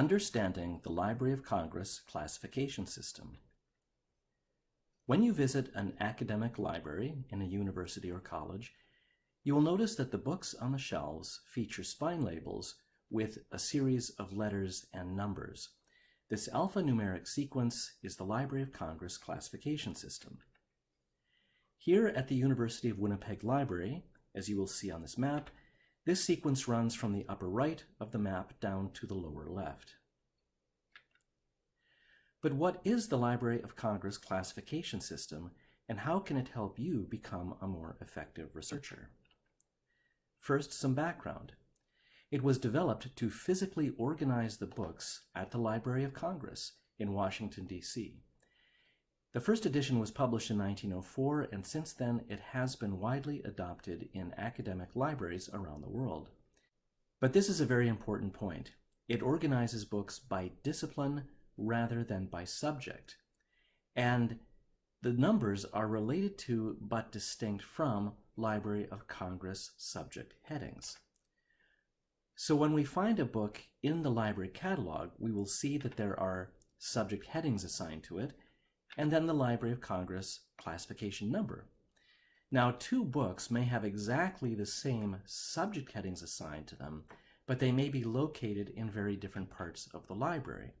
Understanding the Library of Congress Classification System. When you visit an academic library in a university or college, you will notice that the books on the shelves feature spine labels with a series of letters and numbers. This alphanumeric sequence is the Library of Congress classification system. Here at the University of Winnipeg Library, as you will see on this map, this sequence runs from the upper right of the map down to the lower left. But what is the Library of Congress classification system and how can it help you become a more effective researcher? First, some background. It was developed to physically organize the books at the Library of Congress in Washington, D.C. The first edition was published in 1904, and since then it has been widely adopted in academic libraries around the world. But this is a very important point. It organizes books by discipline rather than by subject. And the numbers are related to but distinct from Library of Congress subject headings. So when we find a book in the library catalog, we will see that there are subject headings assigned to it, and then the Library of Congress classification number. Now, two books may have exactly the same subject headings assigned to them, but they may be located in very different parts of the library.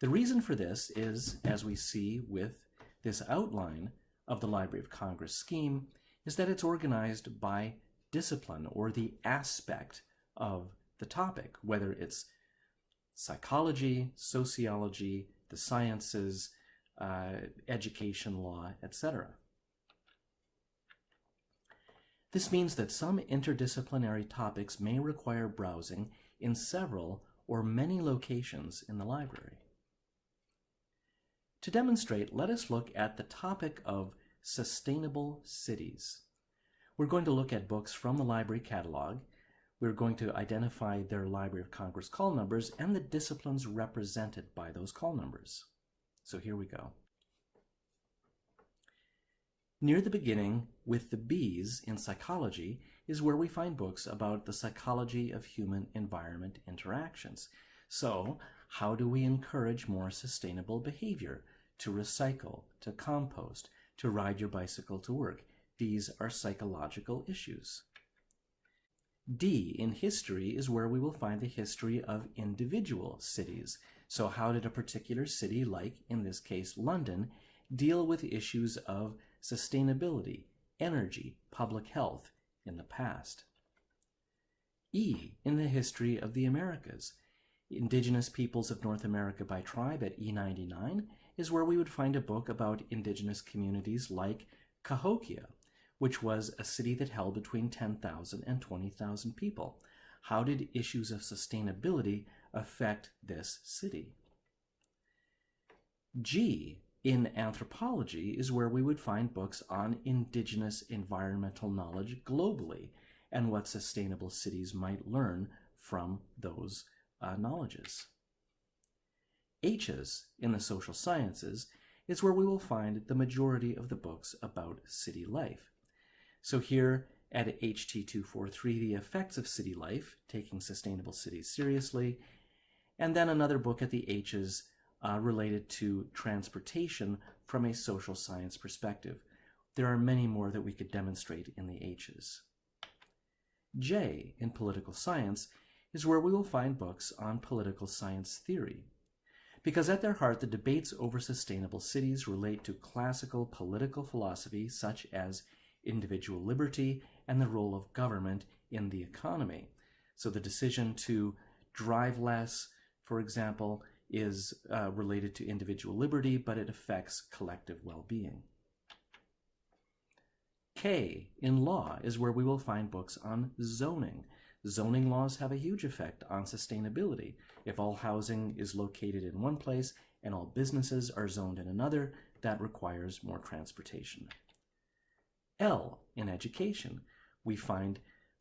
The reason for this is, as we see with this outline of the Library of Congress scheme, is that it's organized by discipline or the aspect of the topic, whether it's psychology, sociology, the sciences, Uh, education law, etc. This means that some interdisciplinary topics may require browsing in several or many locations in the library. To demonstrate, let us look at the topic of sustainable cities. We're going to look at books from the library catalog. We're going to identify their Library of Congress call numbers and the disciplines represented by those call numbers. So here we go. Near the beginning, with the B's in psychology, is where we find books about the psychology of human-environment interactions. So, how do we encourage more sustainable behavior? To recycle, to compost, to ride your bicycle to work. These are psychological issues. D in history is where we will find the history of individual cities. So how did a particular city, like in this case London, deal with issues of sustainability, energy, public health in the past. E in the history of the Americas. Indigenous Peoples of North America by Tribe at E99 is where we would find a book about indigenous communities like Cahokia, which was a city that held between 10,000 and 20,000 people. How did issues of sustainability affect this city? G in anthropology is where we would find books on indigenous environmental knowledge globally and what sustainable cities might learn from those uh, knowledges. H's in the social sciences is where we will find the majority of the books about city life. So here at HT243, the effects of city life, taking sustainable cities seriously, and then another book at the H's uh, related to transportation from a social science perspective. There are many more that we could demonstrate in the H's. J, in political science, is where we will find books on political science theory. Because at their heart, the debates over sustainable cities relate to classical political philosophy such as individual liberty and the role of government in the economy. So the decision to drive less, for example, is uh, related to individual liberty, but it affects collective well-being. K in law is where we will find books on zoning. Zoning laws have a huge effect on sustainability. If all housing is located in one place and all businesses are zoned in another, that requires more transportation. L in education, we find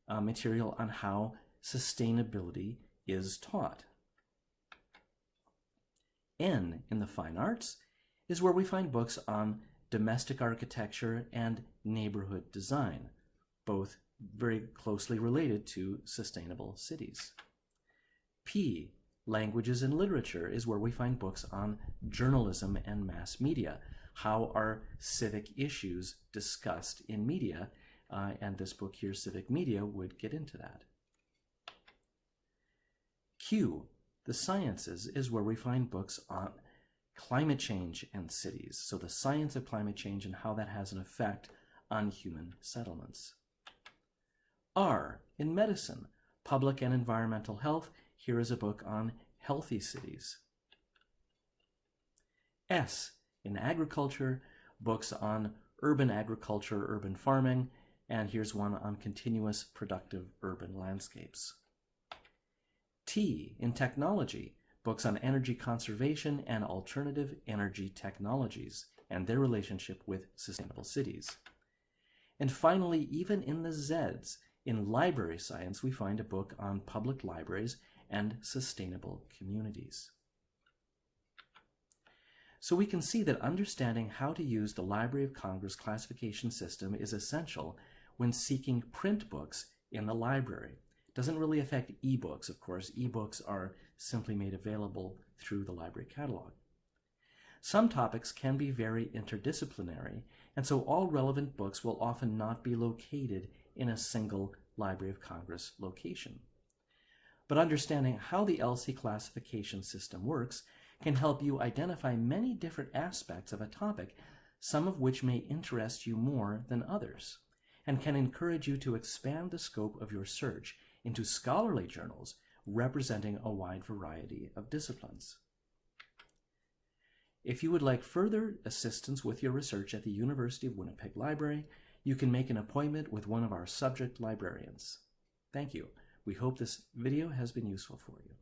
uh, material on how sustainability is taught. N in the fine arts is where we find books on domestic architecture and neighborhood design, both very closely related to sustainable cities. P Languages and literature is where we find books on journalism and mass media. How are civic issues discussed in media? Uh, and this book here, Civic Media, would get into that. Q, the sciences, is where we find books on climate change and cities. So the science of climate change and how that has an effect on human settlements. R, in medicine, public and environmental health. Here is a book on healthy cities. S, in agriculture, books on urban agriculture, urban farming, and here's one on continuous productive urban landscapes. T, in technology, books on energy conservation and alternative energy technologies and their relationship with sustainable cities. And finally, even in the Zs, in library science, we find a book on public libraries and sustainable communities. So we can see that understanding how to use the Library of Congress classification system is essential when seeking print books in the library doesn't really affect ebooks, of course. Ebooks are simply made available through the library catalog. Some topics can be very interdisciplinary, and so all relevant books will often not be located in a single Library of Congress location. But understanding how the LC classification system works can help you identify many different aspects of a topic, some of which may interest you more than others, and can encourage you to expand the scope of your search into scholarly journals representing a wide variety of disciplines. If you would like further assistance with your research at the University of Winnipeg Library, you can make an appointment with one of our subject librarians. Thank you. We hope this video has been useful for you.